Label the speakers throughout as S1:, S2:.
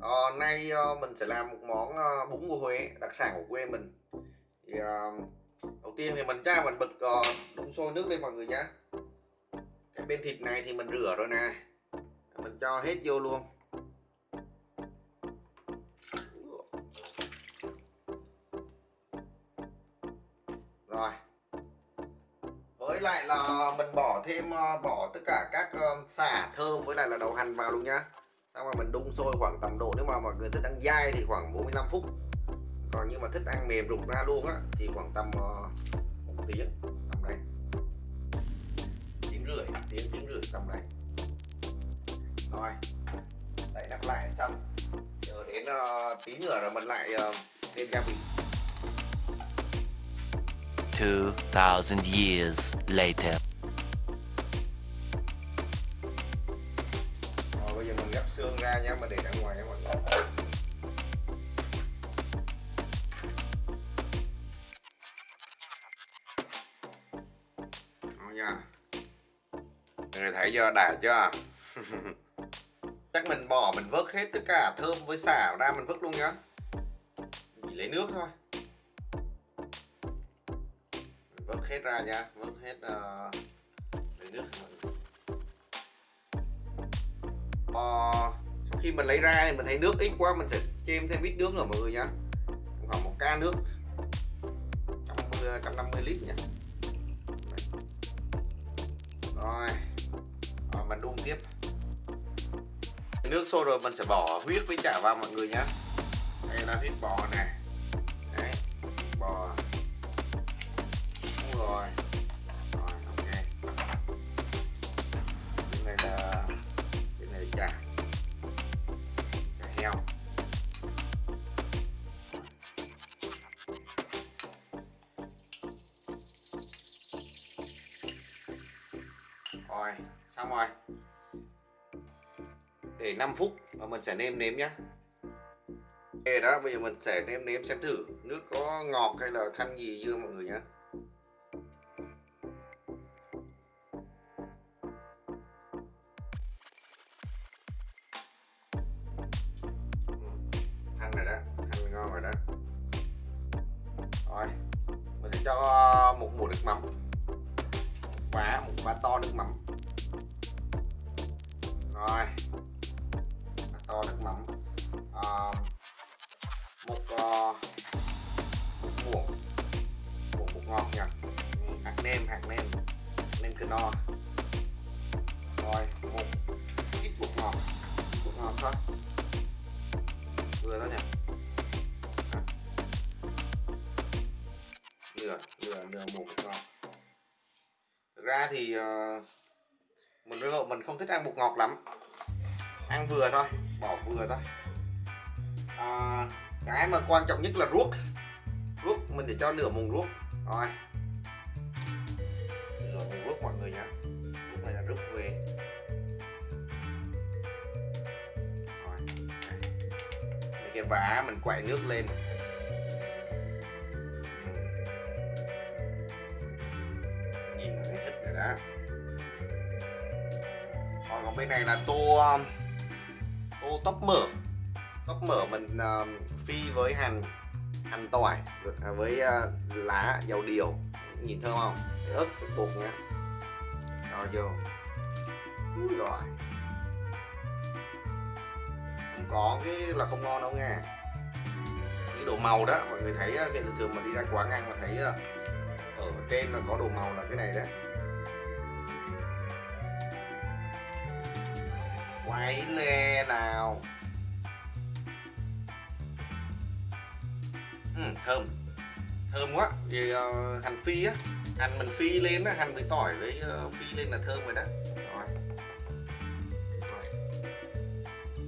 S1: Ờ, nay ờ, mình sẽ làm một món ờ, bún bò Huế đặc sản của quê mình. Thì ờ, đầu tiên thì mình cha mình bật ờ, đun sôi nước lên mọi người nhé cái bên thịt này thì mình rửa rồi nè. Mình cho hết vô luôn. Rồi. Với lại là mình bỏ thêm ờ, bỏ tất cả các ờ, xả thơm với lại là đậu hành vào luôn nhá xong rồi mình đun sôi khoảng tầm độ nếu mà mọi người thích ăn dai thì khoảng 45 phút. Còn nhưng mà thích ăn mềm rụt ra luôn á thì khoảng tầm uh, một tiếng tầm đấy. Tiếng rưỡi tiếng tiếng rưỡi tầm đấy. Rồi đậy nắp lại xong. Chờ đến uh, tí nữa rồi mình lại ờ, uh, lên gia vị.
S2: 2,000 years later.
S1: Đã chưa? Chắc mình bỏ mình vớt hết tất cả thơm với xả ra mình vớt luôn nhá. Chỉ lấy nước thôi. Mình vớt hết ra nha vớt hết uh, lấy nước. Uh, sau khi mình lấy ra thì mình thấy nước ít quá mình sẽ chêm thêm ít nước nữa mọi người nhá. Khoảng một ca nước 150, 150 ờ, lít nha rồi. Ờ, rồi, mình đun tiếp. Nước sôi rồi mình sẽ bỏ huyết với chả vào mọi người nhé đây là huyết bò này. Để 5 phút và mình sẽ nêm nếm nhá. Ok đó, bây giờ mình sẽ nêm nếm xem thử nước có ngọt hay là thanh gì chưa mọi người nhá. Thanh rồi đó, thanh ngon rồi đó. Rồi, mình sẽ cho một muỗng nước mắm. Quả, một quả to nước mắm. Rồi. Nem nêm hạt nêm nêm cơ no. Rồi một. Ít bột ngọt. Bột ngọt thôi. Vừa thôi nhỉ? Nửa nửa nửa một bột ngọt. Thực ra thì uh, mình với vợ mình không thích ăn bột ngọt lắm. Ăn vừa thôi bỏ vừa thôi. À, cái mà quan trọng nhất là ruốc. Ruốc mình để cho nửa muỗng ruốc. Rồi. Đây mình quậy nước lên. Nhìn nó thích rồi đó. Còn, còn bên này là tô tô tóc mỡ tóc mỡ mình uh, phi với hành hành tỏi à, với uh, lá dầu điều nhìn thơm không? Ớt bột nhá cho vô. Rồi có cái là không ngon đâu nha cái độ màu đó mọi người thấy ờ, cái thường thường mà đi ra quán ăn mà thấy ờ, ở trên là có đồ màu là cái này đấy. Quay lê nào. Ừ, thơm. Thơm quá. Vì uh, ờ, hành phi á. Hành mình phi lên á hành với tỏi với uh, phi lên là thơm rồi đó.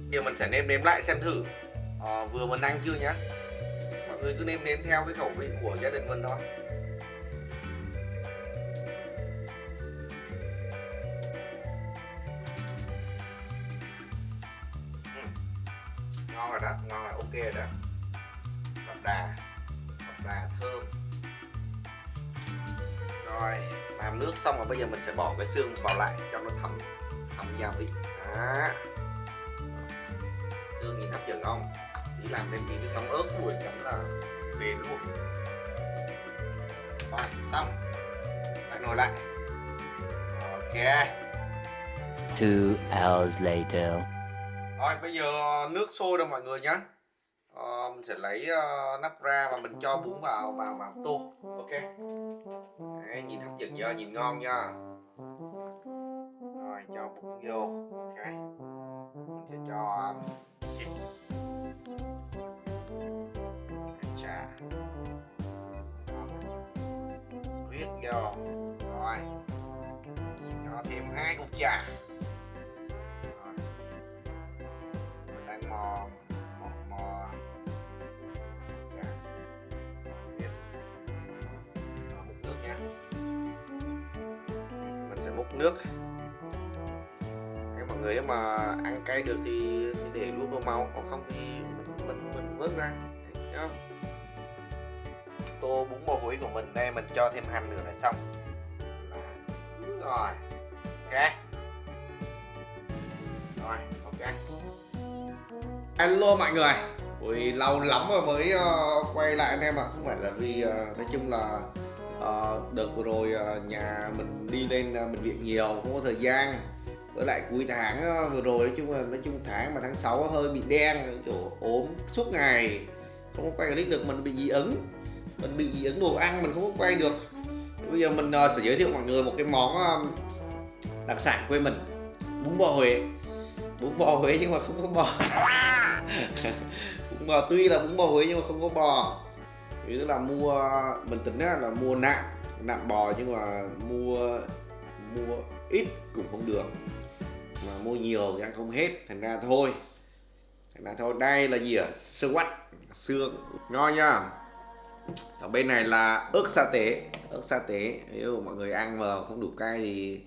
S1: Giờ mình sẽ nêm nếm lại xem thử. À, vừa mình ăn chưa nhá? Mọi người cứ nêm nếm theo cái khẩu vị của gia đình mình thôi. Ừ. Ngon rồi đó ngon rồi ok rồi đó. Đậm đà đậm đà thơm. Rồi làm nước xong rồi bây giờ mình sẽ bỏ cái xương vào lại cho nó thấm thấm gia vị. Đó không? Chỉ làm thêm tí nước nóng ớt buổi chấm là về luôn rồi xong. Lại nồi lại. Ok.
S2: Two hours later.
S1: rồi bây giờ nước sôi rồi mọi người nhá. Ờ, mình sẽ lấy ờ, nắp ra và mình cho bún vào vào vào tô. Ok. Đấy, nhìn hấp dẫn chưa? Nhìn ngon nha rồi cho bún vô. Ok. Mình sẽ cho um, huyết vô rồi. Cho thêm hai cục trà. Rồi. Mình đang mò mò mò. Trà. Huyết múc nước nha. Mình sẽ múc nước. Nếu mọi người nếu mà ăn cay được thì, thì để luôn đồ màu còn không thì mình mình mình vớt ra tô bún bò Huế của mình đây mình cho thêm hành nữa là xong. Là rồi ok. Rồi ok. Hello mọi người. Ui, lâu lắm rồi mới uh, quay lại anh em ạ. Không phải là vì uh, nói chung là uh, đợt vừa rồi uh, nhà mình đi lên uh, bệnh viện nhiều không có thời gian. Với lại cuối tháng uh, vừa rồi nói chung là nói chung tháng mà tháng 6 hơi bị đen kiểu ốm suốt ngày. Không có quay clip được mình bị dị ứng mình bị dị ứng đồ ăn mình không có quay được. Thì bây giờ mình uh, sẽ giới thiệu mọi người một cái món uh, đặc sản quê mình. Bún bò Huế. Bún bò Huế nhưng mà không có bò. Bún bò tuy là bún bò Huế nhưng mà không có bò. Thì tức là mua mình tính là mua nạm nạm bò nhưng mà mua mua ít cũng không được. Mà mua nhiều thì ăn không hết thành ra thôi. Thành ra thôi. Đây là gì ạ? Xương quắt. Xương ngon nha ở bên này là ớt sa tế. Ớt sa tế. Nếu mọi người ăn mà không đủ cay thì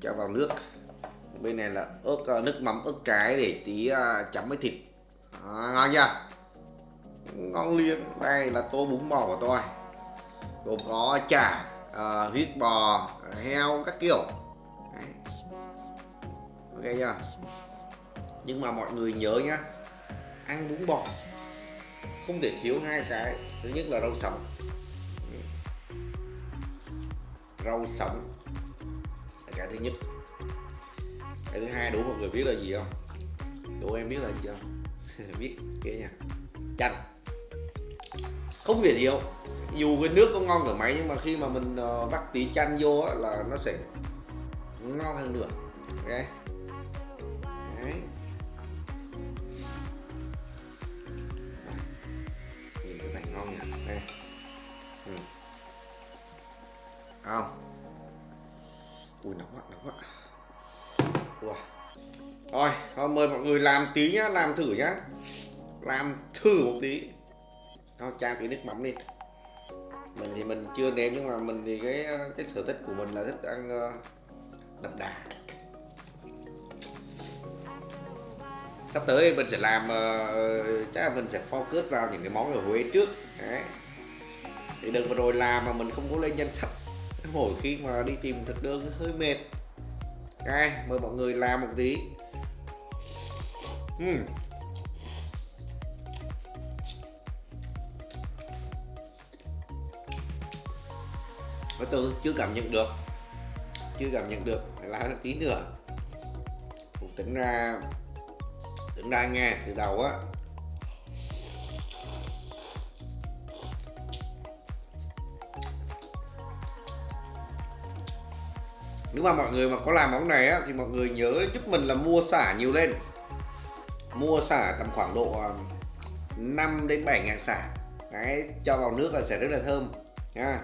S1: cho vào nước. Bên này là ớt ờ, nước mắm ớt trái để tí ờ, chấm với thịt. À, ngon chưa? Ngon liền. Đây là tô bún bò của tôi. Gồm có chả ờ, huyết bò heo các kiểu. Đấy. ok chưa? Nhưng mà mọi người nhớ nhá. Ăn bún bò không thể thiếu hai cái thứ nhất là rau sống. Rau sống là cái thứ nhất. Cái thứ hai đủ mọi người biết là gì không? Đủ em biết là gì không? Biết kia nha. Chanh. Không thể thiếu. Dù cái nước có ngon cỡ mấy nhưng mà khi mà mình uh, vắt tí chanh vô á, là nó sẽ ngon hơn nữa. Okay. Không? Ui nóng quá nóng quá. Ủa. thôi, thôi mời mọi người làm tí nhá, làm thử nhá. Làm thử một tí. Thôi trang tí nước mắm đi. Mình thì mình chưa nếm nhưng mà mình thì cái cái sở thích của mình là thích ăn ờ, đậm đà. Sắp tới mình sẽ làm, uh, chắc là mình sẽ focus vào những cái món ở Huế trước. Đấy. Thì đừng vừa rồi làm mà mình không có lên danh sách. Mỗi khi mà đi tìm thực đơn hơi mệt. Đây, mời mọi người làm một tí. Uhm. Và tôi chưa cảm nhận được. Chưa cảm nhận được. Phải làm tí nữa. Cũng tính ra Tính ra nghe từ đầu á nếu mà mọi người mà có làm món này á thì mọi người nhớ giúp mình là mua xả nhiều lên. Mua xả tầm khoảng độ à, 5 đến 7 ngàn xả. Đấy cho vào nước là sẽ rất là thơm nha.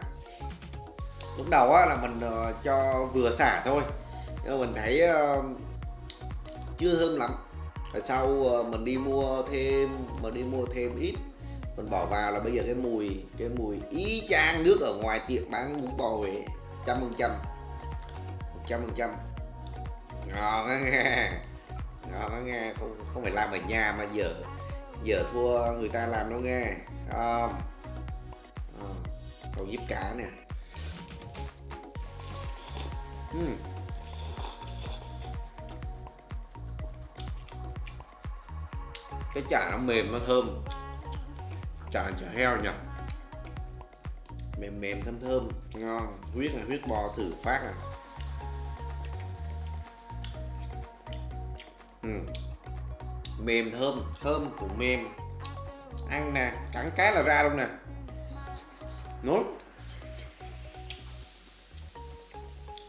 S1: Lúc đầu á là mình uh, cho vừa xả thôi. Nhưng mình thấy uh, chưa thơm lắm. Rồi sau uh, mình đi mua thêm mình đi mua thêm ít. Mình bỏ vào là bây giờ cái mùi cái mùi y chang nước ở ngoài tiệm bán bún bò Huế trăm phần trăm trăm phần trăm. Ngon á nghe. Ngon á nghe. Không không phải làm ở nhà mà giờ giờ thua người ta làm đâu nghe. À, à, còn giúp cả nè. Uhm. cái chả nó mềm nó thơm. Chả chả heo nhỉ? Mềm mềm thơm thơm. Ngon. Huyết là huyết bò thử phát à. Ừ. mềm thơm thơm cũng mềm. Ăn nè cắn cái là ra luôn nè. Nốt.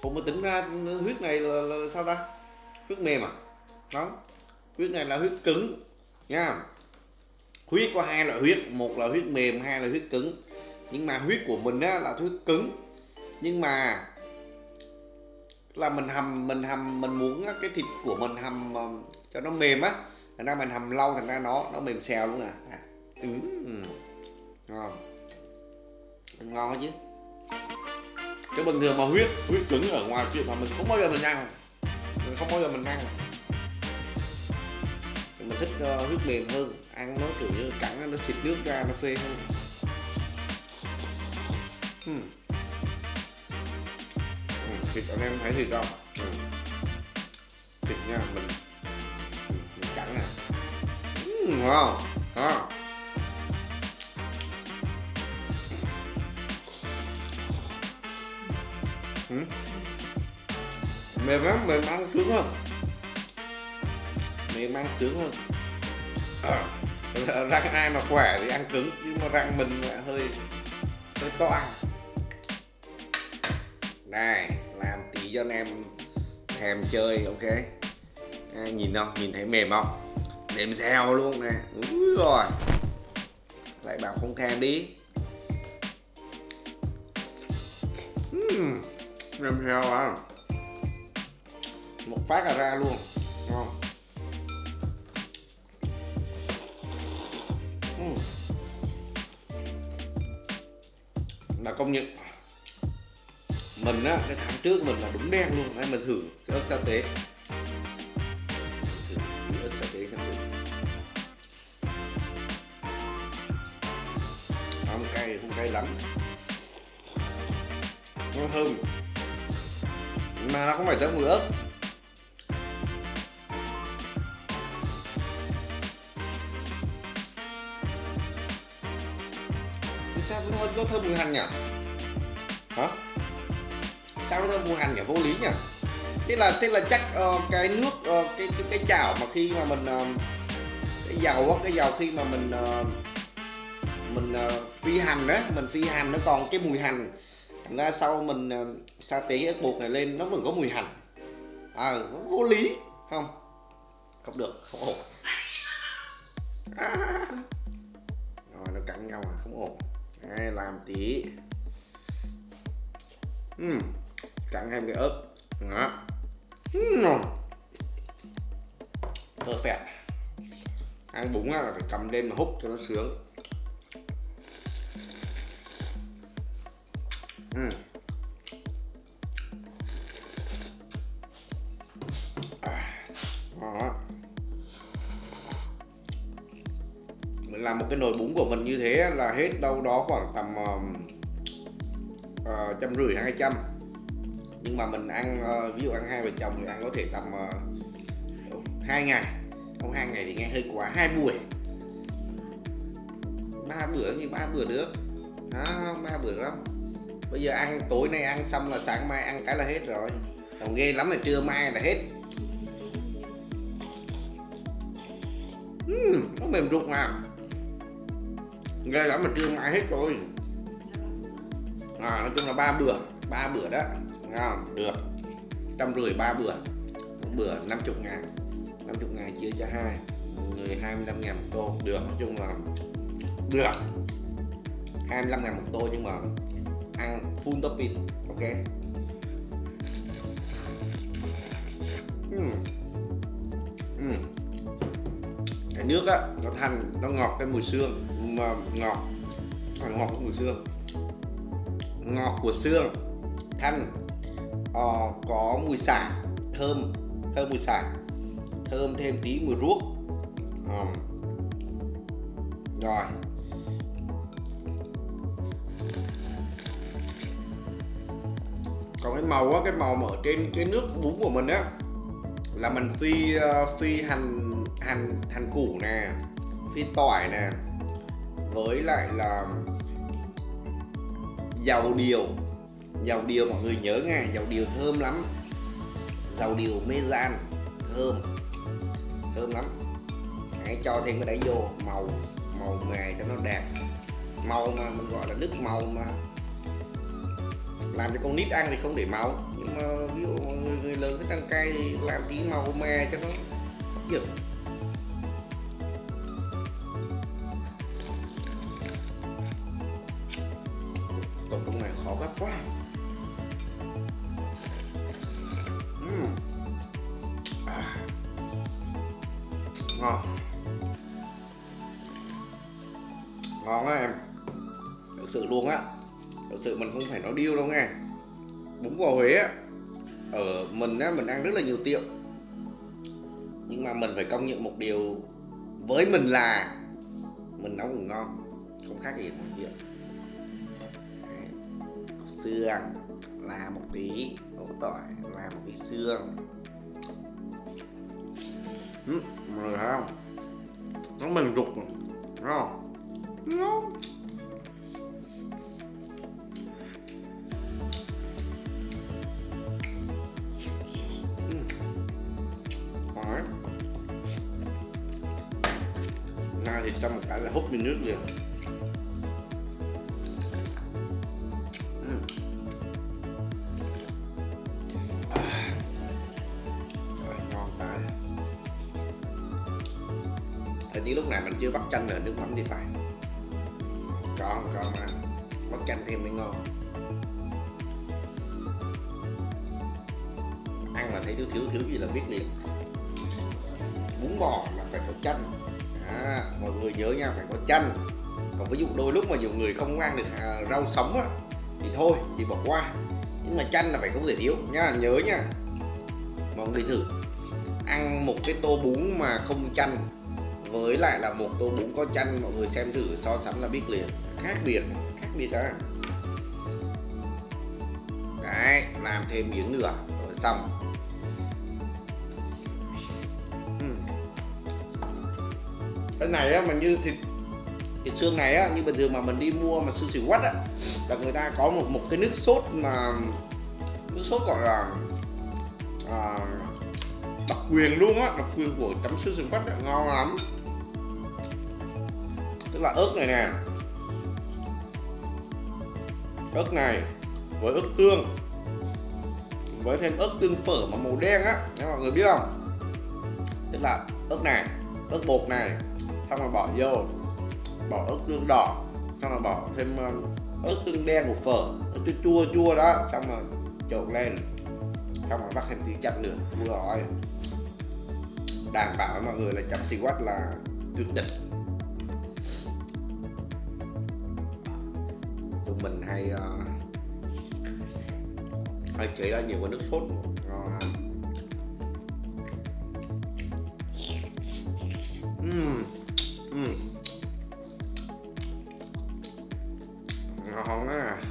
S1: Ủa mà tính ra huyết này là, là sao ta? Huyết mềm à? Đó huyết này là huyết cứng nha. Huyết có hai loại huyết một là huyết mềm hai là huyết cứng. Nhưng mà huyết của mình á là huyết cứng. Nhưng mà là mình hầm mình hầm mình muốn cái thịt của mình hầm ờ, cho nó mềm á thành ra mình hầm lâu thành ra nó nó mềm xèo luôn à, à. Ừ. ừ. ngon ngon chứ. chứ cái bình thường mà huyết huyết cứng ở ngoài chuyện mà mình không bao giờ mình ăn mình không bao giờ mình ăn mình thích uh, huyết mềm hơn ăn nó kiểu như cắn nó xịt nước ra nó phê hơn hmm. Ừ, thịt anh em thấy thịt không ừ. thịt nha mình, mình cắn nè. Ừ, ngon. Đó. Ừ. mềm lắm mềm ăn sướng hơn. Mềm ăn sướng hơn. À, răng ai mà khỏe thì ăn cứng nhưng mà răng mình lại hơi hơi to ăn. Này cho anh em thèm chơi ok? À, nhìn không? Nhìn thấy mềm không? Mềm xèo luôn nè. Úi rồi. Lại bảo không thèm đi. Uhm, mềm xèo à. Một phát là ra luôn ngon uhm. là công nhận mình á cái tháng trước mình là đúng đen luôn. Hay mình thử cái ớt sa tế thử ớt sa tế xem thử. Không cay không cay lắm. Nó thơm. Mà nó không phải tới mùi ớt sao nó, nó thơm mùi hành nhỉ hả? Sao nó thơm hành nhỉ vô lý nhỉ? Thế là thế là chắc uh, cái nước uh, cái, cái cái chảo mà khi mà mình uh, cái dầu á cái dầu khi mà mình uh, mình uh, phi hành đó mình phi hành nó còn cái mùi hành. Thành ra sau mình uh, sa tế ớt bột này lên nó vẫn có mùi hành. À nó vô lý không? Không được không ổn. À. rồi nó cắn nhau à không ổn. Đây, làm tí. Uhm, cắn thêm cái ớt. Đó. Uhm. perfect. Ăn bún là phải cầm lên mà hút cho nó sướng. Uhm. làm một cái nồi bún của mình như thế là hết đâu đó khoảng tầm uh, trăm rưỡi hai trăm nhưng mà mình ăn ờ, ví dụ ăn hai vợ chồng thì ăn có thể tầm ờ, hai ngày. Không hai ngày thì nghe hơi quá hai buổi. Ba bữa như ba bữa được. Đó ba bữa lắm. Bây giờ ăn tối nay ăn xong là sáng mai ăn cái là hết rồi. Còn ghê lắm là trưa mai là hết. Uhm, nó mềm ruột mà. Ghê lắm mà trưa mai hết rồi. À, nói chung là ba bữa ba bữa đó ngon, được. Trăm rưỡi ba bữa. Một bữa 50 ngàn. 50 ngàn chia cho hai. Người 25 ngàn một tô. Được, nói chung là được. 25 ngàn một tô nhưng mà ăn full topping, ok? Uhm. Uhm. cái nước á, nó thành nó ngọt cái mùi xương. Mà ngọt. À, ngọt cái mùi xương. Ngọt của xương. Thanh uh, có mùi xả thơm thơm mùi xả thơm thêm tí mùi ruốc. Ờ. rồi. Còn cái màu á cái màu mà ở trên cái nước bún của mình á là mình phi uh, phi hành hành hành củ nè phi tỏi nè với lại là dầu điều dầu điều mọi người nhớ nghe dầu điều thơm lắm. Dầu điều mê gian thơm thơm lắm. Hãy cho thêm cái đấy vô màu màu mè cho nó đẹp. Màu mà mình gọi là nước màu mà làm cho con nít ăn thì không để màu nhưng mà ví dụ người, người lớn thích ăn cay thì làm tí màu mè cho nó hấp dẫn Tổng công này khó gấp quá. Ngon. Ngon á em. Thực sự luôn á. Thực sự mình không phải nói điêu đâu nghe. Bún bò Huế á Ở mình á, mình ăn rất là nhiều tiệm Nhưng mà mình phải công nhận một điều Với mình là Mình nấu cũng ngon Không khác gì mọi chuyện xương là một tí ấu tỏi là một tí xương ừ, mọi người thấy không? Nó mềm rục rồi, thấy không? Ngon Nay ừ. thì trong một cái là hút miếng nước liền kêu bắp chanh là nước mắm thì phải. Còn còn mà. Bắp chanh thêm mới ngon. Ăn mà thấy thiếu thiếu thiếu gì là biết liền. Bún bò là phải có chanh. À, mọi người nhớ nha phải có chanh. Còn ví dụ đôi lúc mà nhiều người không ăn được à, rau sống á thì thôi thì bỏ qua. Nhưng mà chanh là phải không thể thiếu. Nha nhớ nha. Mọi người thử. Ăn một cái tô bún mà không chanh với lại là một tô bún có chanh mọi người xem thử so sánh là biết liền. Khác biệt khác biệt đó đấy làm thêm miếng nữa. Rồi xong. Ừ. Cái này á mà như thịt thịt xương này á như bình thường mà mình đi mua mà xương xỉu quắt á là người ta có một một cái nước sốt mà nước sốt gọi là à, đặc quyền luôn á đặc quyền của chấm xương xỉu quắt á, ngon lắm tức là ớt này nè. Ớt này với ớt tương. Với thêm ớt tương phở mà màu đen á, nếu mọi người biết không? Tức là ớt này, ớt bột này, xong rồi bỏ vô. Bỏ ớt tương đỏ, xong rồi bỏ thêm ớt tương đen của phở. Ớt chua chua chua đó, xong rồi trộn lên. Xong rồi bắt thêm tí chanh nữa vừa rồi. Đảm bảo mọi người là chấm xì quách là tuyệt đỉnh uh, hay chế ra nhiều cái nước sốt ngon lắm ngon á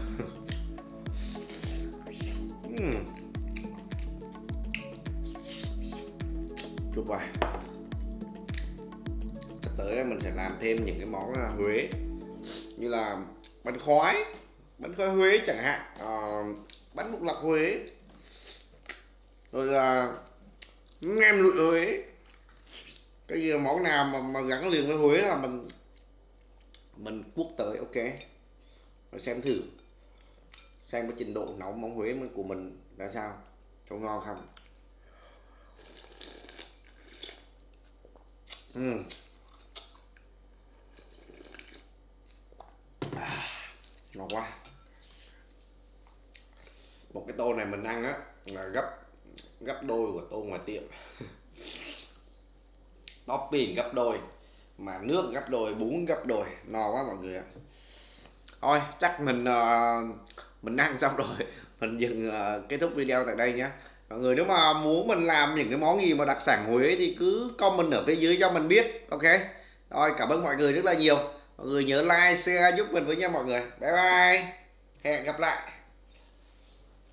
S1: chúc vậy sắp tới mình sẽ làm thêm những cái món à, Huế. Như là bánh khoái bánh coi Huế chẳng hạn ờ, bánh lục lọc Huế. Rồi là nem lụi Huế. Cái gì món nào mà, mà gắn liền với Huế là mình mình quốc tới ok. Rồi xem thử xem cái trình độ nấu món Huế của mình ra sao có ngon không. Uhm. À, ngon quá một cái tô này mình ăn á là gấp gấp đôi của tô ngoài tiệm. Topping gấp đôi mà nước gấp đôi bún gấp đôi no quá mọi người ạ. Thôi chắc mình uh, mình ăn xong rồi mình dừng uh, kết thúc video tại đây nhé. Mọi người nếu mà muốn mình làm những cái món gì mà đặc sản Huế thì cứ comment ở phía dưới cho mình biết ok? Rồi cảm ơn mọi người rất là nhiều. Mọi người nhớ like share giúp mình với nha mọi người. Bye bye. Hẹn gặp lại.